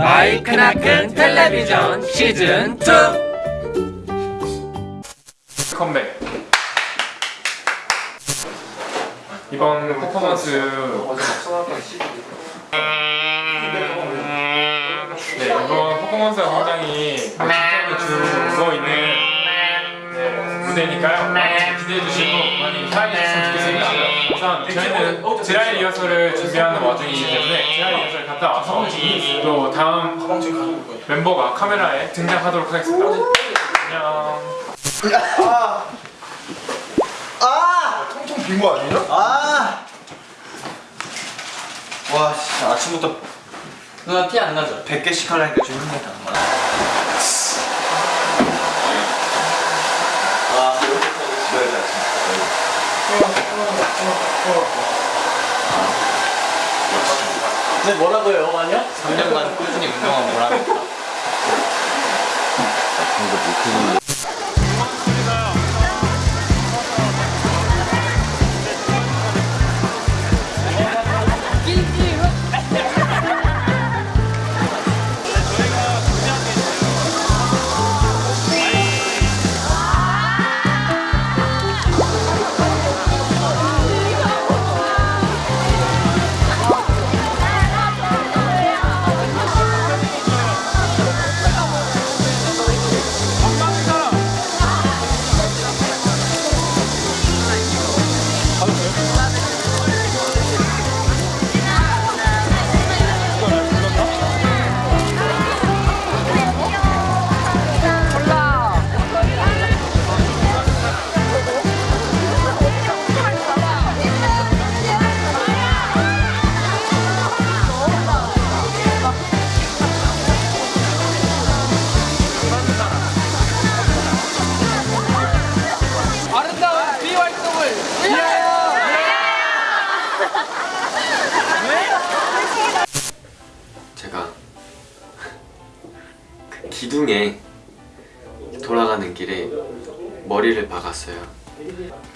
마이크나 큰 텔레비전 시즌 2 컴백. 이번 퍼포먼스 네 이번 퍼포먼스가 굉장히 기점을 주고 있는 네, 무대니까요. 많이 기대해 주시고 많이 사랑해 주셨으 우선 저희는 드라이 리허설을 준비하는 와중이기 때문에 드라이 리허설 갔다 와서 또 다음 멤버가 카메라에 등장하도록 하겠습니다. 안녕. 통통 빈 거 아니냐? 아! 와, 진짜 아침부터 누나 티 안 나죠? 100개씩 하려니까 좀 힘들다. 아, 집에 근데 뭐라고요 영화냐? 3년간 꾸준히 운동한 보람. 아름다운 머리를 박았어요.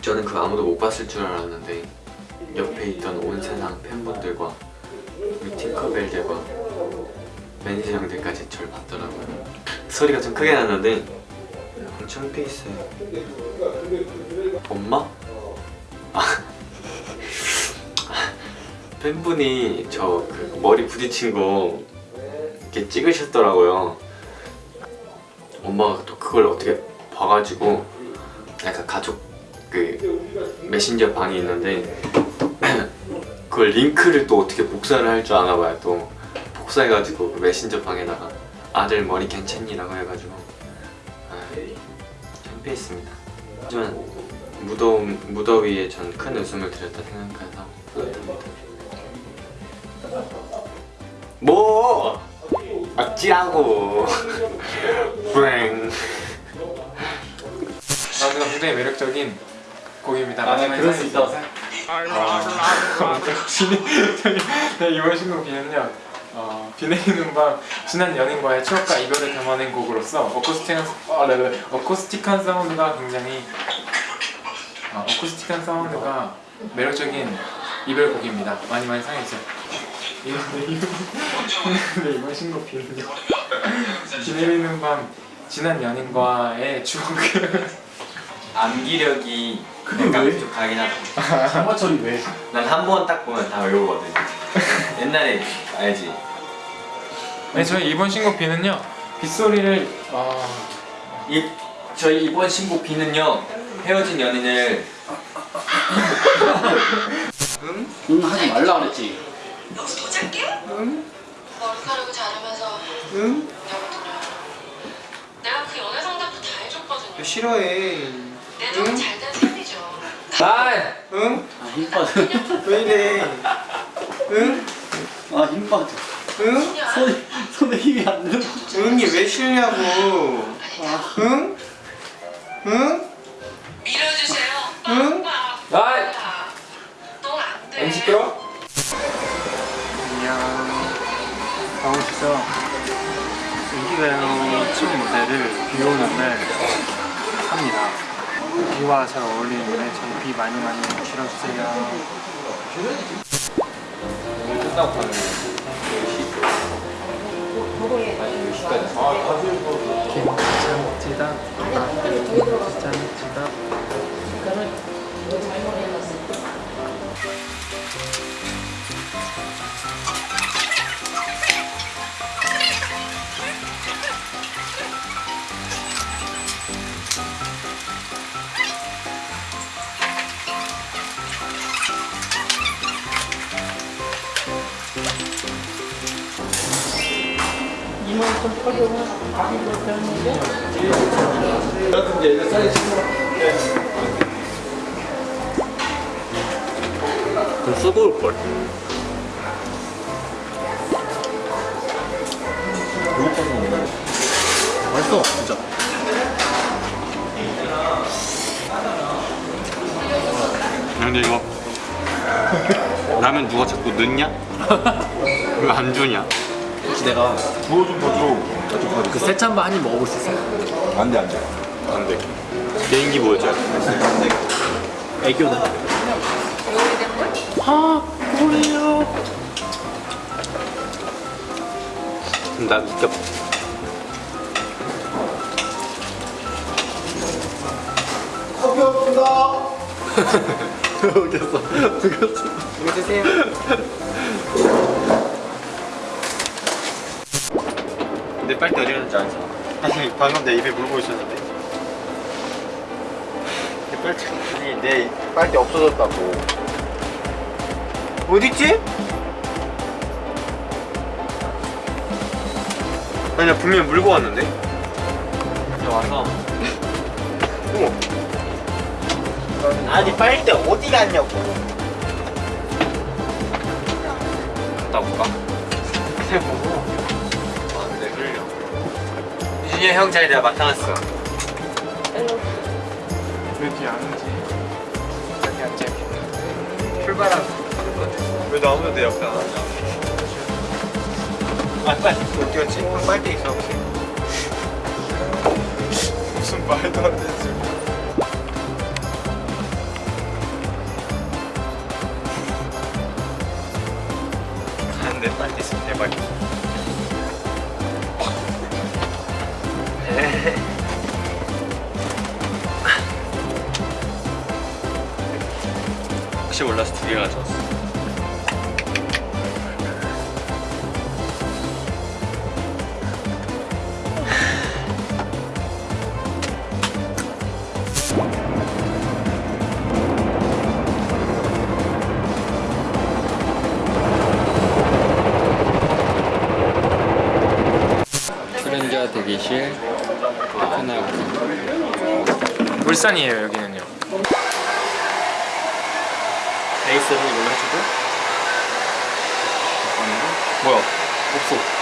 저는 그 아무도 못 봤을 줄 알았는데 옆에 있던 온 세상 팬분들과 우리 팅커벨들과 매니저 형들까지 저를 봤더라고요. 소리가 좀 크게 났는데 엄청 피했어요. 엄마? 아. 팬분이 저 그 머리 부딪힌 거 이렇게 찍으셨더라고요. 엄마가 또 그걸 어떻게 봐가지고 약간 가족 그 메신저 방이 있는데 그걸 링크를 또 어떻게 복사를 할 줄 아나 봐요. 또 복사해가지고 그 메신저 방에다가 아들 머리 괜찮니라고 해가지고 아, 창피했습니다. 하지만 무더 무더위에 전 큰 웃음을 드렸다 생각해서 뿌듯합니다. 뭐 어찌라고 브 랭 나도 굉장히 매력적인 곡입니다. 아, 네, 그럴 수 있다고 네, 이번 신곡 비는요. 어, 비 내리는 밤 지난 연인과의 추억과 이별을 담아낸 곡으로서 어쿠스틱한 아, 네, 네. 어쿠스틱한 사운드가 굉장히 어, 어쿠스틱한 사운드가 매력적인 이별곡입니다. 많이 많이 사랑해주세요. 이번 네, 이번 네, 신곡 비는요. 비 내리는 밤 지난 연인과의 추억을 암기력이 그게 약간 왜? 부족하긴 하다 장마철이 왜? 난 한 번 딱 보면 다 외우거든 옛날에 알지? 네, 저희 이번 신곡 비는요. 빗소리를 어, 이, 저희 이번 신곡 비는요 헤어진 연인을 응 하지 말라 그랬지 여기서 더 짧게? 응. 머리카락을 자르면서 응? 여거든요. 내가 그 연애 상담도 다 해줬거든요. 싫어해. 내 돈은 잘된 편이죠. 아, 응? 아 힘 빠져 왜 이래? 응? 아 힘 빠져 응? 손에, 손에 힘이 안 들어 응이 왜 싫냐고. 응? 응? 밀어주세요. 응? 오빠. 아이. 넌안 돼. 시끄러? 안녕. 강원시죠. 인기가요 첫 무대를 비 오는 날 합니다. 비와 잘 어울리는 노래 저비 많이 많이 실어주세요. 오늘 끝나고 가는 거예요 10시까지. 아, 다시 김, 장, 지답 아, 장, 지답 좀 쓰고 올걸 맛있어 진짜 근데 이거 라면 누가 자꾸 넣냐? 왜 안 주냐? 혹시 내가 부어 좀더 줘. 그 새참바 한 입 먹어볼 수 있어? 안돼 안돼. 안돼 개인기 보여줘야 돼 애교는 아 그래요 그럼 나 웃겨 웃겼어 웃겼어 이거 드세요. 내 빨대 어디 갔는지 알지? 아니 방금 내 입에 물고 있었는데. 내 빨대 아니 내 빨대 없어졌다고. 어딨지? 아니 나 분명히 물고 왔는데 이제 와서 아니 빨대 어디 갔냐고. 갔다 올까? 안돼 흘려 유진이 형 자리 내가 맡아놨어 왜 뒤에 안 오지? 여기 앉아있겠네 출발한. 왜 아무도 내 옆에 안 앉아 아 빨리 어디 갔지? 형 빨대 있어. 무슨 말도 안 되지 안돼 빨대 있으면 대박이야 혹시 몰라서 두 개 가져왔어 울산이에요 여기는요. 에이스는 이걸로 해주고. 뭐야? 없어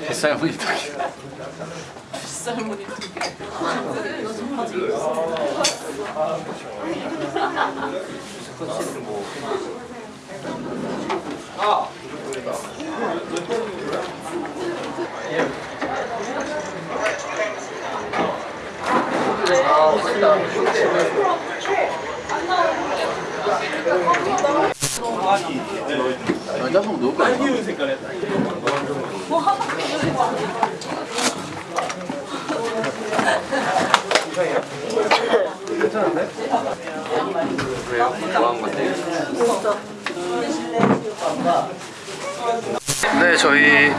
뱃살 무늬 두 네 저희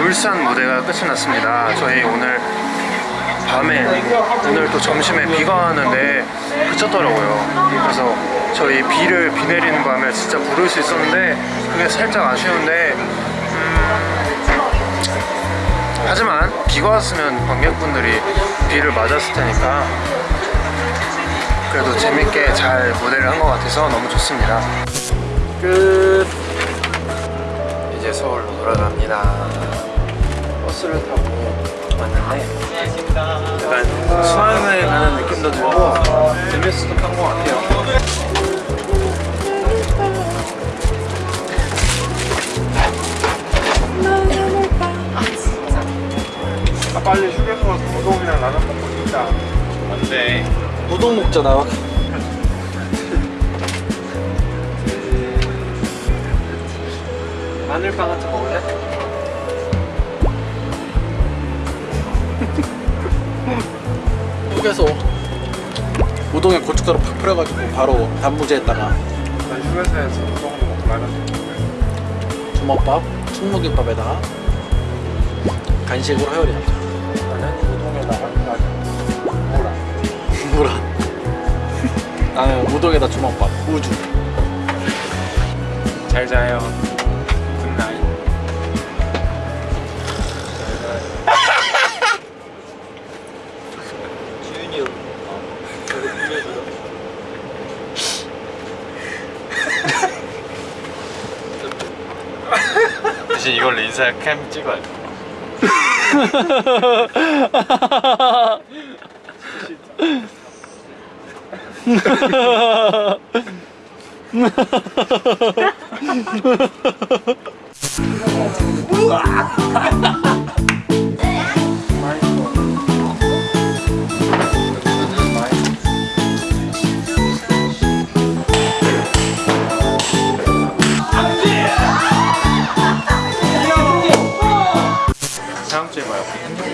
울산 무대가 끝이 났습니다. 저희 오늘 밤에 오늘 또 점심에 비가 왔는데 그쳤더라고요. 그래서 저희 비를 비 내리는 밤에 진짜 부를 수 있었는데 그게 살짝 아쉬운데 음, 하지만 비가 왔으면 관객분들이 비를 맞았을 테니까 그래도 재밌게 잘 무대를 한 것 같아서 너무 좋습니다. 끝. 이제 서울로 돌아갑니다. 버스를 타고 봤는데 약간 수학을 가는 느낌도 들고 재밌었던 것 같아요. 아, 빨리 휴게소 우동이랑 라면 먹고 싶다. 안돼. 우동 먹자 나. 마늘빵 같은 거 먹을래? 휴게소 우동에 고춧가루 팍 뿌려가지고 바로 단무지에다가 나 휴게소에서 우동 먹고 라면 주먹밥, 충무김밥에다가 간식으로 해열이 남자. 나는 우동에다가 라면 뭐라? 나는 우동에다 주먹밥, 우주. 잘 자요 대신 이걸로 인사 캠 찍어야 돼. 다음 Gracias.